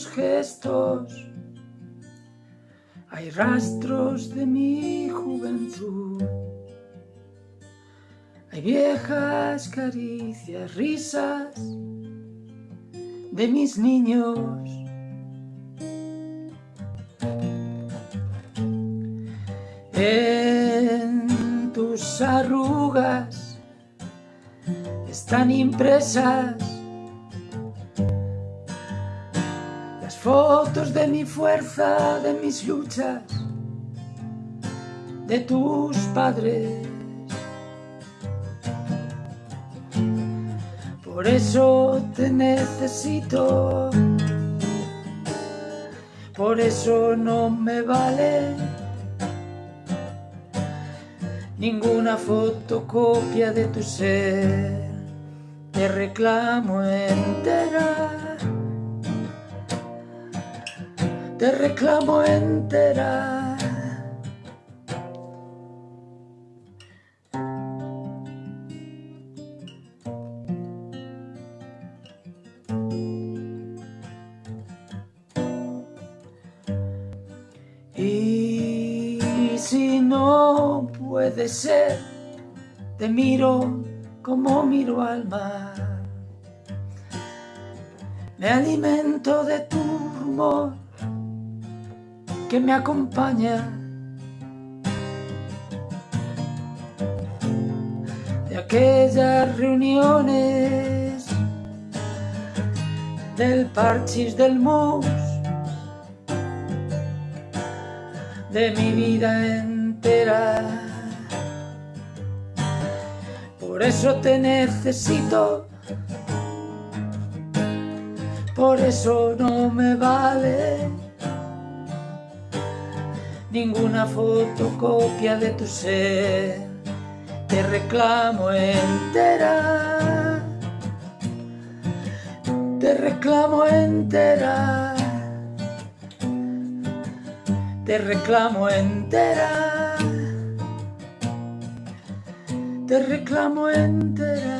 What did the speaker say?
tus gestos hay rastros de mi juventud. Hay viejas caricias, risas de mis niños. En tus arrugas están impresas las fotos de mi fuerza, de mis luchas, de tus padres. Por eso te necesito, por eso no me vale ninguna fotocopia de tu ser. Te reclamo entera, te reclamo entera. Y si no puede ser, te miro como miro al mar. Me alimento de tu rumor que me acompaña. De aquellas reuniones del parchis del mus de mi vida entera. Por eso te necesito, por eso no me vale ninguna fotocopia de tu ser. Te reclamo entera, te reclamo entera te reclamo entera, te reclamo entera.